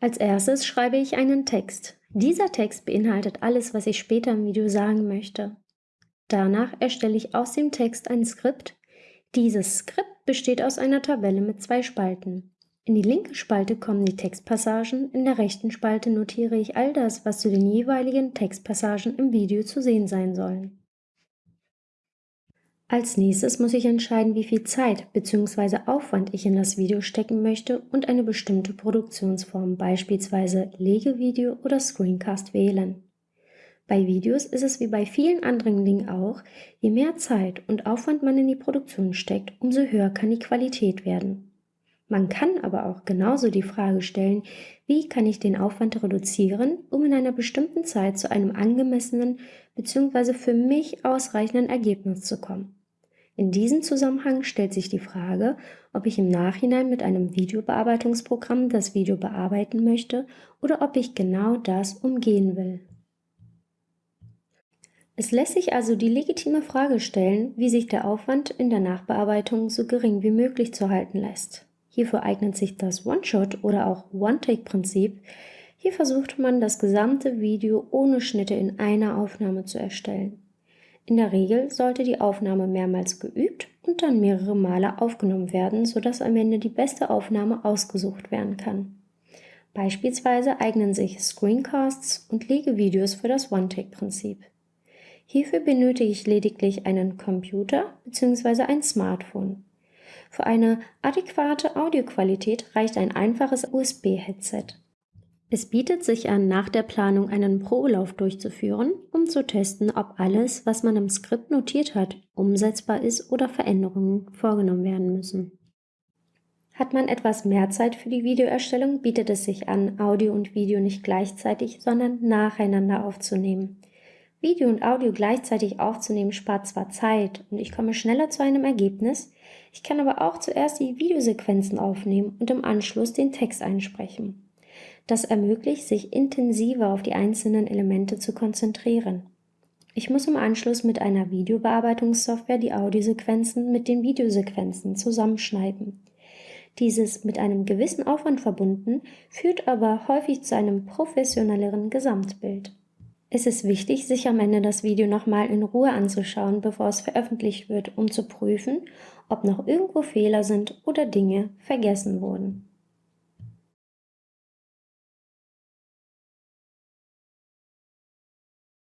Als erstes schreibe ich einen Text. Dieser Text beinhaltet alles, was ich später im Video sagen möchte. Danach erstelle ich aus dem Text ein Skript. Dieses Skript besteht aus einer Tabelle mit zwei Spalten. In die linke Spalte kommen die Textpassagen, in der rechten Spalte notiere ich all das, was zu den jeweiligen Textpassagen im Video zu sehen sein sollen. Als nächstes muss ich entscheiden, wie viel Zeit bzw. Aufwand ich in das Video stecken möchte und eine bestimmte Produktionsform, beispielsweise Legevideo oder Screencast wählen. Bei Videos ist es wie bei vielen anderen Dingen auch, je mehr Zeit und Aufwand man in die Produktion steckt, umso höher kann die Qualität werden. Man kann aber auch genauso die Frage stellen, wie kann ich den Aufwand reduzieren, um in einer bestimmten Zeit zu einem angemessenen bzw. für mich ausreichenden Ergebnis zu kommen. In diesem Zusammenhang stellt sich die Frage, ob ich im Nachhinein mit einem Videobearbeitungsprogramm das Video bearbeiten möchte oder ob ich genau das umgehen will. Es lässt sich also die legitime Frage stellen, wie sich der Aufwand in der Nachbearbeitung so gering wie möglich zu halten lässt. Hierfür eignet sich das One-Shot oder auch One-Take-Prinzip. Hier versucht man, das gesamte Video ohne Schnitte in einer Aufnahme zu erstellen. In der Regel sollte die Aufnahme mehrmals geübt und dann mehrere Male aufgenommen werden, sodass am Ende die beste Aufnahme ausgesucht werden kann. Beispielsweise eignen sich Screencasts und Legevideos für das One-Take-Prinzip. Hierfür benötige ich lediglich einen Computer bzw. ein Smartphone. Für eine adäquate Audioqualität reicht ein einfaches USB-Headset. Es bietet sich an, nach der Planung einen Probelauf durchzuführen, zu testen, ob alles, was man im Skript notiert hat, umsetzbar ist oder Veränderungen vorgenommen werden müssen. Hat man etwas mehr Zeit für die Videoerstellung, bietet es sich an, Audio und Video nicht gleichzeitig, sondern nacheinander aufzunehmen. Video und Audio gleichzeitig aufzunehmen spart zwar Zeit und ich komme schneller zu einem Ergebnis, ich kann aber auch zuerst die Videosequenzen aufnehmen und im Anschluss den Text einsprechen. Das ermöglicht, sich intensiver auf die einzelnen Elemente zu konzentrieren. Ich muss im Anschluss mit einer Videobearbeitungssoftware die Audiosequenzen mit den Videosequenzen zusammenschneiden. Dieses mit einem gewissen Aufwand verbunden, führt aber häufig zu einem professionelleren Gesamtbild. Es ist wichtig, sich am Ende das Video nochmal in Ruhe anzuschauen, bevor es veröffentlicht wird, um zu prüfen, ob noch irgendwo Fehler sind oder Dinge vergessen wurden.